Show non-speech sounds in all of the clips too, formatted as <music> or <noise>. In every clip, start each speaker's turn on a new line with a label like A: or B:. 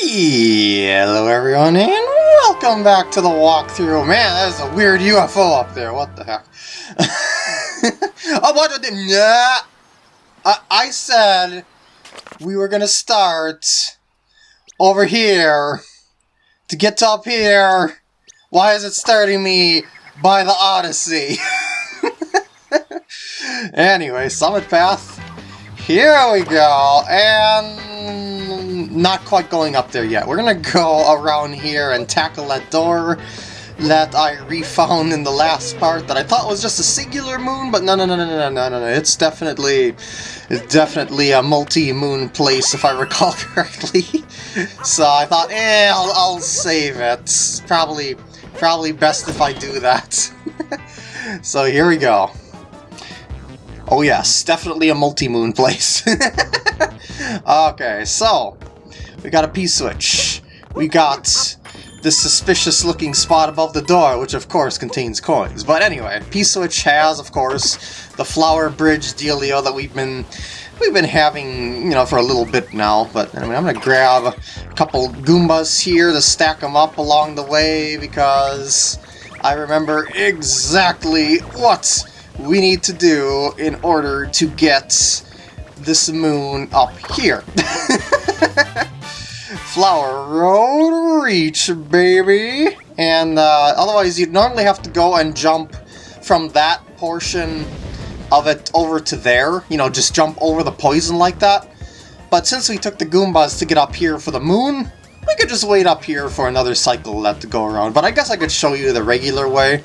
A: Hello everyone and welcome back to the walkthrough. Man, that is a weird UFO up there. What the heck? <laughs> oh, what the... Nah. I, I said we were gonna start over here to get up here. Why is it starting me by the Odyssey? <laughs> anyway, Summit Path. Here we go, and not quite going up there yet. We're gonna go around here and tackle that door that I refound in the last part that I thought was just a singular moon, but no, no, no, no, no, no, no, no. It's definitely, it's definitely a multi-moon place if I recall <laughs> correctly. so I thought, eh, I'll, I'll save it. Probably, probably best if I do that. <laughs> so here we go. Oh yes, definitely a multi-moon place. <laughs> okay, so, we got a P-switch. We got this suspicious looking spot above the door, which of course contains coins. But anyway, P-switch has, of course, the flower bridge dealio that we've been we've been having, you know, for a little bit now. But I mean, I'm gonna grab a couple Goombas here to stack them up along the way because I remember exactly what we need to do in order to get this moon up here. <laughs> Flower Road Reach, baby! And uh, otherwise you'd normally have to go and jump from that portion of it over to there. You know, just jump over the poison like that. But since we took the Goombas to get up here for the moon, we could just wait up here for another cycle left to go around. But I guess I could show you the regular way.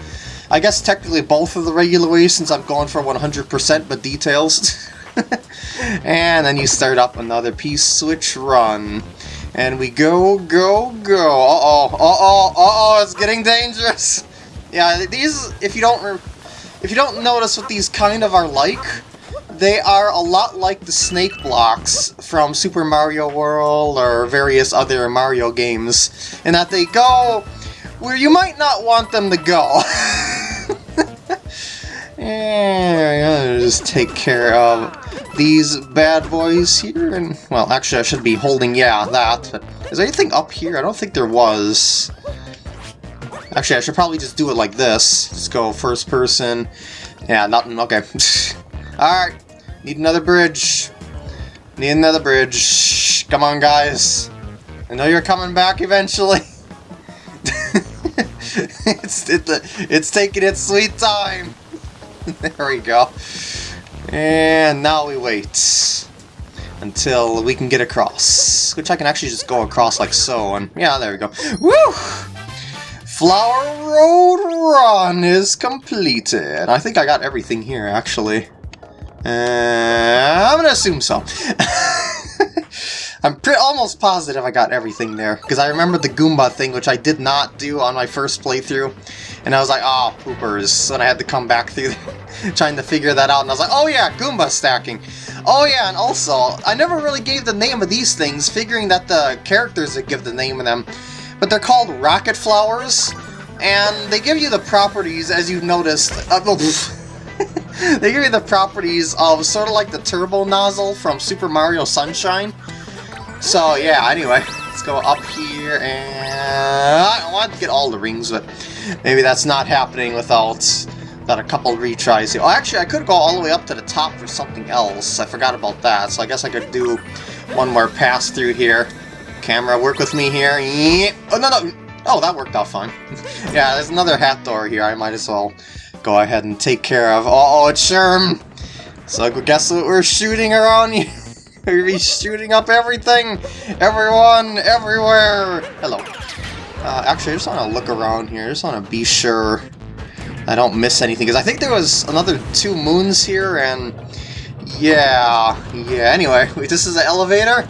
A: I guess technically both of the regular ways since I'm going for 100% but details. <laughs> and then you start up another P-switch run. And we go, go, go. Uh-oh, uh-oh, uh-oh, it's getting dangerous. Yeah, these, if you don't if you don't notice what these kind of are like, they are a lot like the snake blocks from Super Mario World or various other Mario games, in that they go where you might not want them to go. <laughs> and just take care of these bad boys here, and, well, actually I should be holding, yeah, that, is there anything up here? I don't think there was. Actually, I should probably just do it like this. Just go first person. Yeah, nothing, okay. <laughs> Alright, need another bridge. Need another bridge. Come on, guys. I know you're coming back eventually. <laughs> it's it, it's taking its sweet time. <laughs> there we go. And now we wait until we can get across. Which I can actually just go across like so, and yeah, there we go. Woo! Flower Road Run is completed. I think I got everything here, actually. Uh, I'm gonna assume so. <laughs> I'm almost positive I got everything there, because I remember the Goomba thing, which I did not do on my first playthrough, and I was like, oh, poopers, and I had to come back through <laughs> trying to figure that out, and I was like, oh yeah, Goomba stacking. Oh yeah, and also, I never really gave the name of these things, figuring that the characters would give the name of them, but they're called rocket flowers, and they give you the properties, as you've noticed, uh, <laughs> they give you the properties of sort of like the turbo nozzle from Super Mario Sunshine, so yeah, anyway, let's go up here and I want to get all the rings, but maybe that's not happening without that a couple retries here. Oh, actually, I could go all the way up to the top for something else. I forgot about that, so I guess I could do one more pass through here. Camera, work with me here. Oh, no, no. Oh, that worked out fine. <laughs> yeah, there's another hat door here. I might as well go ahead and take care of. Oh, it's Sherm. So guess what we're shooting around here? We're shooting up everything! Everyone, everywhere! Hello. Uh, actually, I just want to look around here. I just want to be sure I don't miss anything. Because I think there was another two moons here, and... Yeah, yeah, anyway, <laughs> this is an elevator.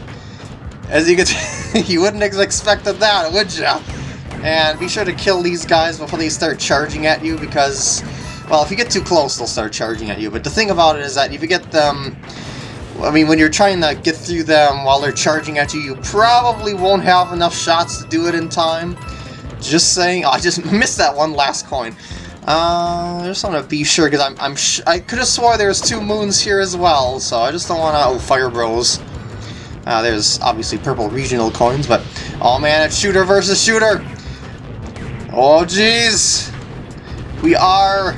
A: As you can <laughs> you wouldn't have expected that, would ya? And be sure to kill these guys before they start charging at you, because... Well, if you get too close, they'll start charging at you. But the thing about it is that if you get them I mean, when you're trying to get through them while they're charging at you, you probably won't have enough shots to do it in time. Just saying. Oh, <laughs> I just missed that one last coin. Uh, I just want to be sure, because I'm, I'm I could have swore there was two moons here as well, so I just don't want to... Oh, Fire Bros. Uh, there's obviously purple regional coins, but... Oh man, it's shooter versus shooter! Oh jeez! We are...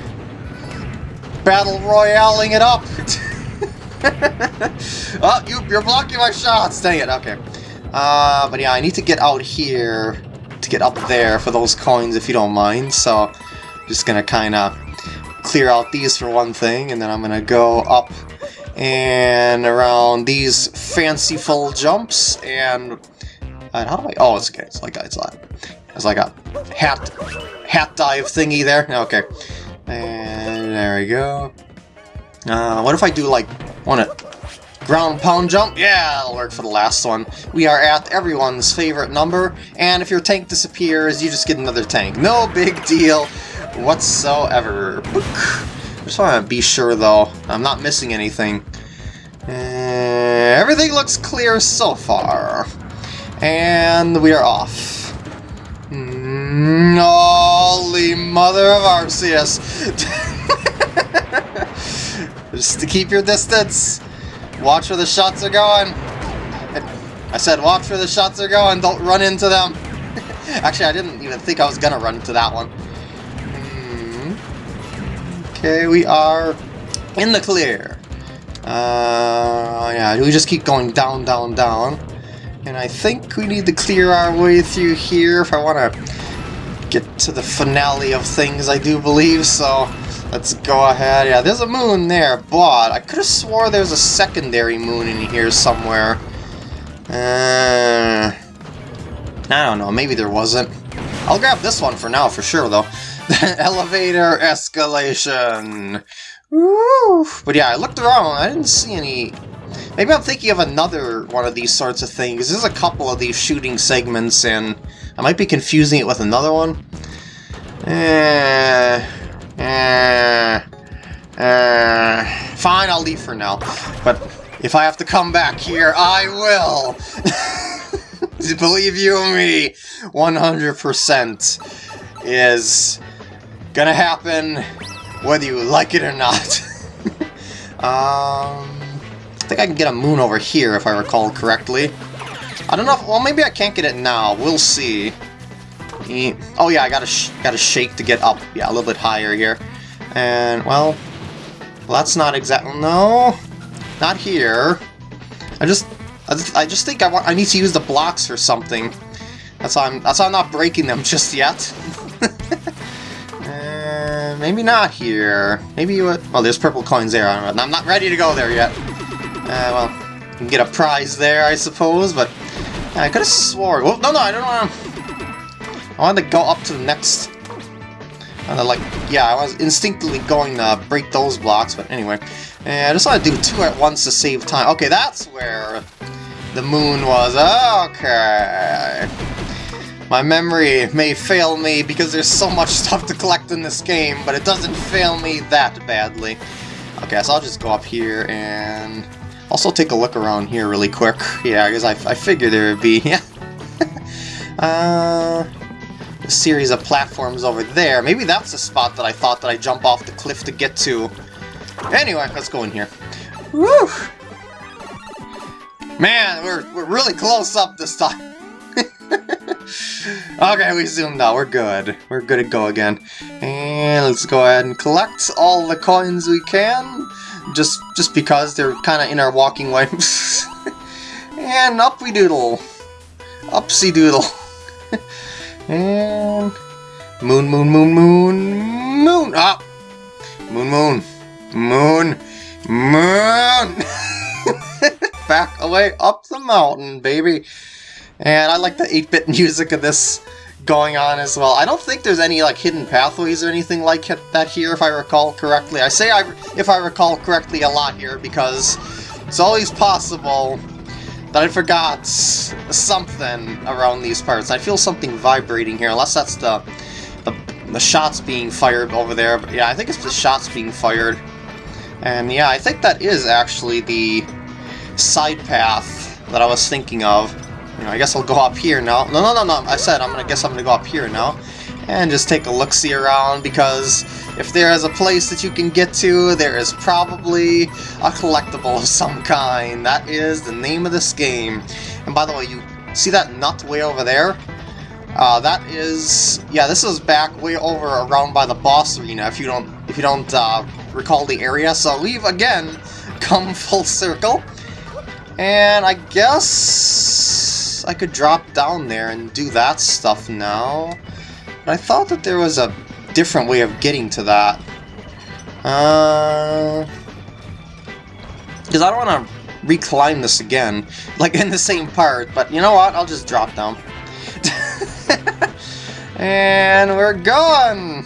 A: Battle Royaling it up! <laughs> <laughs> oh, you, you're blocking my shots! Dang it, okay. Uh, but yeah, I need to get out here to get up there for those coins if you don't mind, so... Just gonna kinda clear out these for one thing, and then I'm gonna go up and around these fanciful jumps, and... and how do I... Oh, it's okay, it's like, it's like, it's like a hat, hat dive thingy there. Okay. And there we go. Uh, what if I do, like, want to ground pound jump? Yeah, that'll work for the last one. We are at everyone's favorite number, and if your tank disappears, you just get another tank. No big deal whatsoever. Just want to be sure, though, I'm not missing anything. Uh, everything looks clear so far. And we are off. Holy mother of Arceus! <laughs> Just to keep your distance. Watch where the shots are going. I said watch where the shots are going, don't run into them. <laughs> Actually, I didn't even think I was gonna run into that one. Okay, we are in the clear. Uh, yeah, we just keep going down, down, down. And I think we need to clear our way through here if I want to get to the finale of things, I do believe, so let's go ahead. Yeah, there's a moon there, but I could have swore there's a secondary moon in here somewhere. Uh, I don't know, maybe there wasn't. I'll grab this one for now, for sure, though. <laughs> Elevator escalation. Woo! But yeah, I looked around. I didn't see any... Maybe I'm thinking of another one of these sorts of things. There's a couple of these shooting segments, and I might be confusing it with another one. Eh... Eh... Eh... Fine, I'll leave for now. But if I have to come back here, I will! <laughs> Believe you me, 100% is gonna happen whether you like it or not. <laughs> um, I think I can get a moon over here if I recall correctly. I don't know if, well maybe I can't get it now, we'll see. Oh yeah, I gotta, gotta shake to get up, yeah, a little bit higher here. And, well, well that's not exactly, no, not here. I just, I just, I just think I want, I need to use the blocks or something. That's why I'm, that's why I'm not breaking them <laughs> just yet. <laughs> maybe not here. Maybe you. Well, there's purple coins there. I'm not ready to go there yet. Uh, well, you can get a prize there, I suppose, but... I could have swore... No, no, I don't want to... I wanted to go up to the next... And like, yeah, I was instinctively going to break those blocks, but anyway. And I just want to do two at once to save time. Okay, that's where the moon was. Okay. My memory may fail me because there's so much <laughs> stuff to collect in this game, but it doesn't fail me that badly. Okay, so I'll just go up here and also take a look around here really quick. Yeah, because I, I figured there would be, <laughs> yeah. uh, series of platforms over there. Maybe that's the spot that I thought that I jump off the cliff to get to. Anyway, let's go in here. Woo! Man, we're, we're really close up this time. <laughs> okay, we zoomed out. We're good. We're good to go again. And let's go ahead and collect all the coins we can. Just just because they're kind of in our walking <laughs> way. and up we doodle. Upsy doodle. And moon, moon, moon, moon, moon. Up. Ah. Moon, moon, moon, moon. <laughs> Back away up the mountain, baby. And I like the 8-bit music of this going on as well. I don't think there's any like hidden pathways or anything like that here, if I recall correctly. I say I, if I recall correctly a lot here because it's always possible that I forgot something around these parts. I feel something vibrating here, unless that's the, the, the shots being fired over there. But yeah, I think it's the shots being fired. And yeah, I think that is actually the side path that I was thinking of. You know, I guess I'll go up here now. No, no, no, no. I said I'm gonna guess I'm gonna go up here now. And just take a look-see around because if there is a place that you can get to, there is probably a collectible of some kind. That is the name of this game. And by the way, you see that nut way over there? Uh, that is, yeah, this is back way over around by the boss arena. If you don't, if you don't uh, recall the area, so we've again come <laughs> full circle, and I guess I could drop down there and do that stuff now. But I thought that there was a different way of getting to that. Uh, because I don't want to reclimb this again, <laughs> like in the same part. But you know what? I'll just drop down. <laughs> and we're going!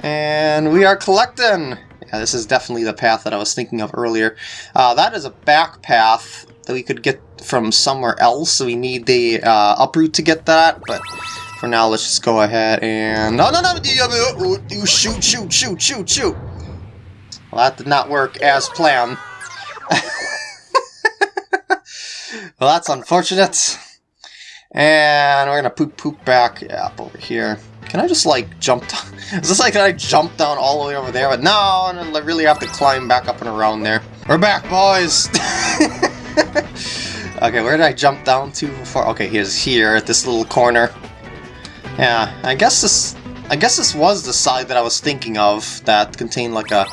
A: And we are collecting! Yeah, this is definitely the path that I was thinking of earlier. Uh, that is a back path that we could get from somewhere else, so we need the uh, uproot to get that, but for now let's just go ahead and... No, no, no! You shoot, shoot, shoot, shoot, shoot! Well, that did not work as planned. <laughs> well, that's unfortunate. And we're gonna poop poop back up over here. Can I just like jump down? <laughs> Is this like can I jump down all the way over there? But no, I really have to climb back up and around there. We're back, boys! <laughs> okay, where did I jump down to before? Okay, he's here at this little corner. Yeah, I guess this I guess this was the side that I was thinking of that contained like a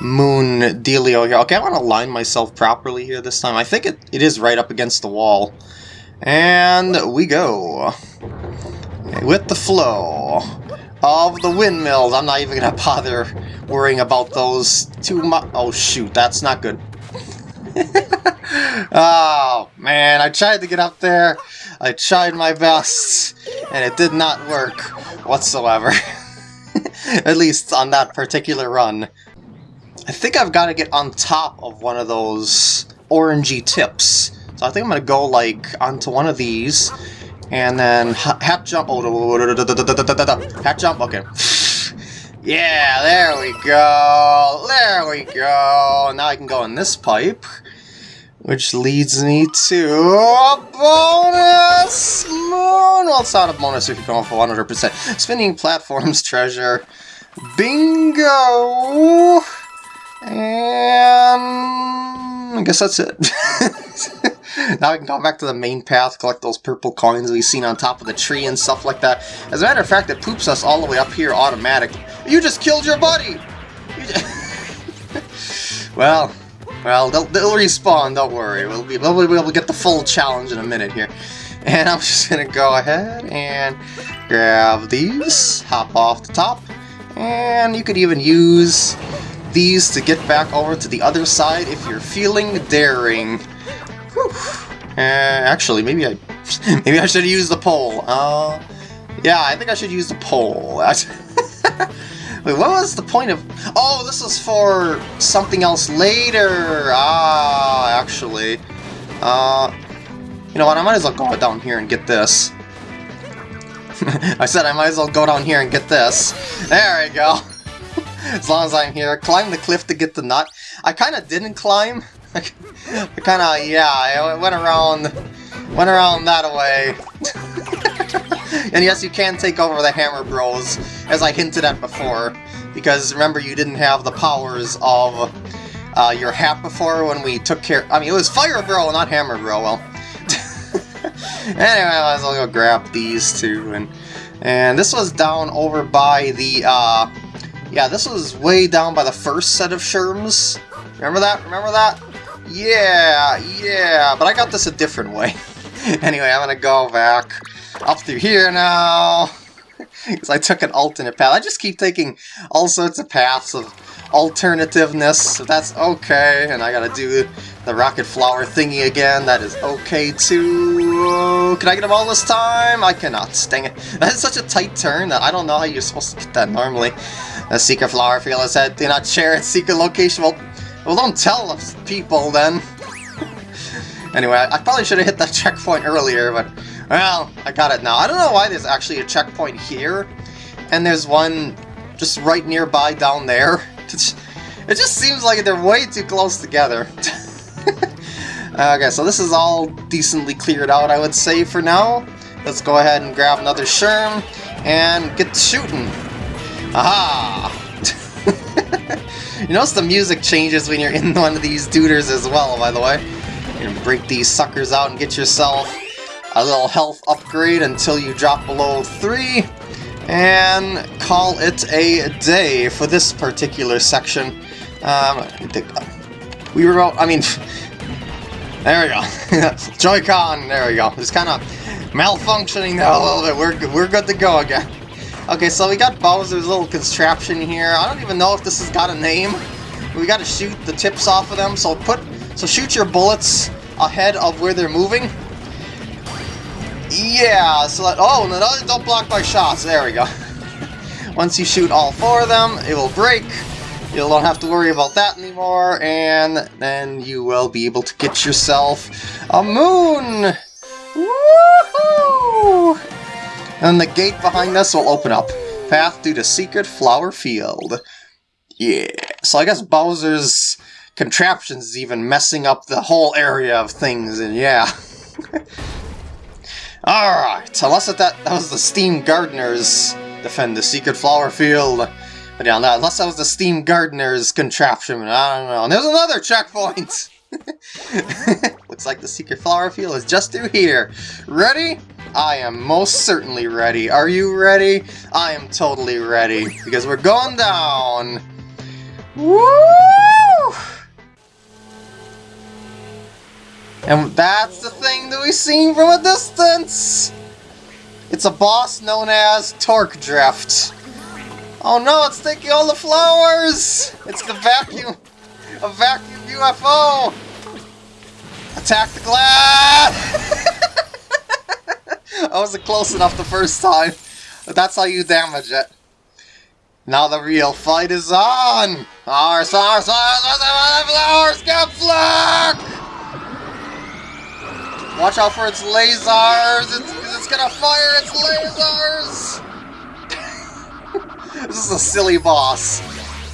A: moon dealio here. Okay, I want to line myself properly here this time. I think it, it is right up against the wall. And we go. With the flow of the windmills. I'm not even going to bother worrying about those too much. Oh, shoot. That's not good. Oh, man. I tried to get up there. I tried my best. And it did not work whatsoever. At least on that particular run. I think I've got to get on top of one of those orangey tips. So I think I'm going to go, like, onto one of these, and then hat jump. Oh, hat jump, okay. Yeah, there we go. There we go. Now I can go in this pipe, which leads me to a bonus moon. Well, it's not a bonus if you're going for 100%. Spinning platforms <laughs> treasure. Bingo! And I guess that's it. <laughs> now we can go back to the main path, collect those purple coins we've seen on top of the tree and stuff like that. As a matter of fact, it poops us all the way up here automatically. You just killed your buddy! <laughs> well, well, they'll, they'll, respawn, don't worry. We'll be, we'll be able to get the full challenge in a minute here. <laughs> And I'm just gonna go ahead and grab these, hop off the top, and you could even use these to get back over to the other side if you're feeling daring. Uh, actually, maybe I <laughs> maybe I should use the pole. Uh, yeah, I think I should use the pole. <laughs> Wait, what was the point of... Oh, this is for something else later! Ah, actually. Uh, you know what, I might as well go down here and get this. <laughs> I said I might as well go down here and get this. There we go. <laughs> as long as I'm here. Climb the cliff to get the nut. I kind of didn't climb. <laughs> I kind of, yeah, I went around, went around that way. And yes, you can take over the Hammer Bros, as I hinted at before. Because remember, you didn't have the powers of uh, your hat before when we took care... I mean, it was Fire Bro, not Hammer Bro, well. <laughs> anyway, I might as well go grab these two. And, and this was down over by the... Uh, yeah, this was way down by the first set of Sherms. Remember that? Remember that? Yeah, yeah, but I got this a different way. <laughs> anyway, I'm gonna go back up through here now. <laughs> Because I took an alternate path. I just keep taking all sorts of paths of alternativeness. If that's okay, and I gotta do the rocket flower thingy again, that is okay too. Can I get them all this time? I cannot. Dang it. That is such a tight turn that I don't know how you're supposed to get that normally. A secret flower field said, do not share its <laughs> secret location. Well, well don't tell people then. <laughs> anyway, I probably should have hit that checkpoint earlier, but, well, I got it now. I don't know why there's actually a checkpoint here, and there's one just right nearby down there. <laughs> It just seems like they're way too close together. <laughs> okay, so this is all decently cleared out, I would say, for now. Let's go ahead and grab another Sherm and get shooting. Aha! <laughs> You notice the music changes when you're in one of these duders as well, by the way. You can break these suckers out and get yourself a little health upgrade until you drop below 3, and call it a day for this particular section. Um, we were, I mean, <laughs> there we go. <laughs> Joy-Con, there we go. It's kind of malfunctioning there a little bit. We're, we're good to go again. Okay, so we got Bowser's little contraption here. I don't even know if this has got a name. We gotta shoot the tips off of them, so put so shoot your bullets ahead of where they're moving. Yeah, so that, oh, no, don't block my shots. There we go. <laughs> Once you shoot all four of them, it will break. You don't have to worry about that anymore, and then you will be able to get yourself a moon! Woohoo! And the gate behind us will open up. Path to the secret flower field. Yeah, so I guess Bowser's contraptions is even messing up the whole area of things, and yeah. <laughs> Alright, unless that, that was the Steam Gardeners defend the secret flower field. But yeah, unless that was the Steam Gardeners contraption, I don't know. And there's another checkpoint! <laughs> Looks like the secret flower field is just through here. Ready? I am most certainly ready. Are you ready? I am totally ready. Because we're going down. Woo! And that's the thing that we've seen from a distance! It's a boss known as Torkdrift. Oh no, it's taking all the flowers! It's the vacuum! A vacuum UFO! Attack the glass! I wasn't close enough the first time. But that's how you damage it. Now the real fight is on! Ours, ours, ours, ours, flowers, get flack! Watch out for its lasers! It's, it's gonna fire its lasers! <laughs> this is a silly boss.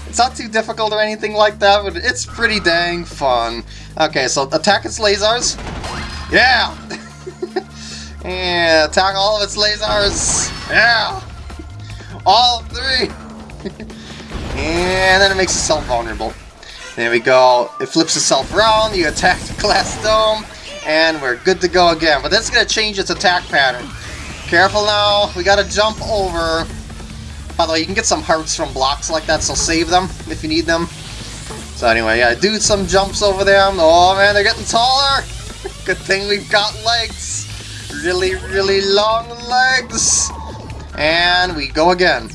A: It's not too difficult or anything like that, but it's pretty dang fun. Okay, so attack its lasers. Yeah! <laughs> and attack all of its lasers. Yeah! All three! <laughs> and then it makes itself vulnerable. There we go. It flips itself around, you attack the glass dome, and we're good to go again. But that's going to change its attack pattern. Careful now, we got to jump over. By the way, you can get some hearts from blocks like that, so save them if you need them. So anyway, yeah, do some jumps over them. Oh man, they're getting taller! <laughs> Good thing we've got legs! Really, really long legs! And we go again.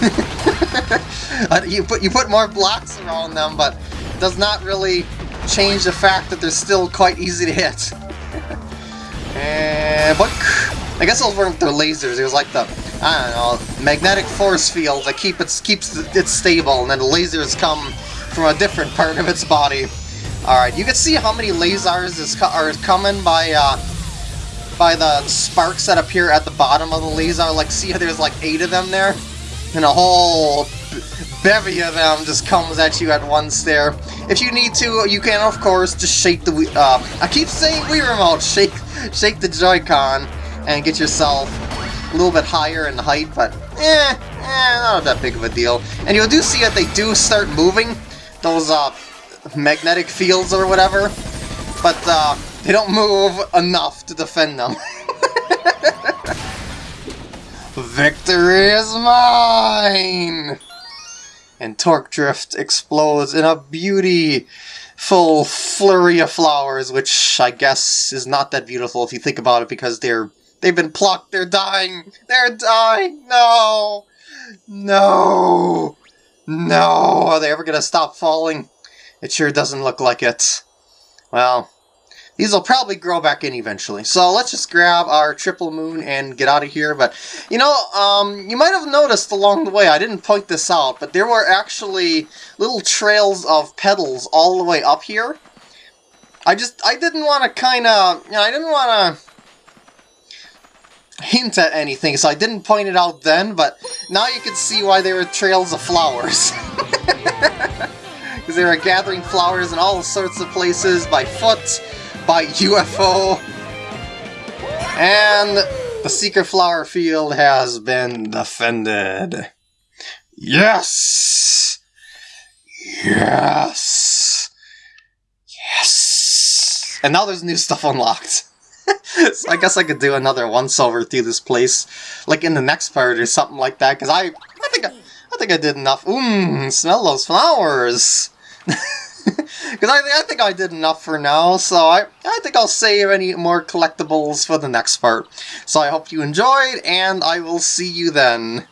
A: <laughs> Uh, you put you put more blocks around them, but does not really change the fact that they're still quite easy to hit. <laughs> and but I guess those weren't their lasers. It was like the I don't know magnetic force field that keep it keeps it stable, and then the lasers come from a different part of its body. All right, you can see how many lasers is co are coming by uh, by the sparks that appear at the bottom of the laser. Like, see how there's like eight of them there, and a whole bevy of them just comes at you at once there. If you need to, you can, of course, just shake the uh, I keep saying Wii Remote! Shake, shake the Joy-Con and get yourself a little bit higher in height, but eh, eh, not that big of a deal. And you do see that they do start moving, those uh, magnetic fields or whatever, but uh, they don't move enough to defend them. <laughs> Victory is mine! And Torkdrift explodes in a beautiful flurry of flowers, which I guess is not that beautiful if you think about it, because they're they've been plucked, they're dying, they're dying, no, no, no, are they ever gonna stop falling? It sure doesn't look like it. Well, these will probably grow back in eventually. So let's just grab our triple moon and get out of here. But, you know, um, you might have noticed along the way, I didn't point this out, but there were actually little trails of petals all the way up here. I just, I didn't want to kind of, you know, I didn't want to hint at anything, so I didn't point it out then, but now you can see why there were trails of flowers. <laughs> Because they were gathering flowers in all sorts of places by foot, by UFO. And the secret flower field has been defended. Yes! Yes! Yes! And now there's new stuff unlocked. <laughs> so I guess I could do another once over through this place, like in the next part or something like that, because I, I think I, I think I did enough. Mmm, smell those flowers! <laughs> <laughs> Because I, I think I did enough for now, so I, I think I'll save any more collectibles for the next part. So I hope you enjoyed, and I will see you then.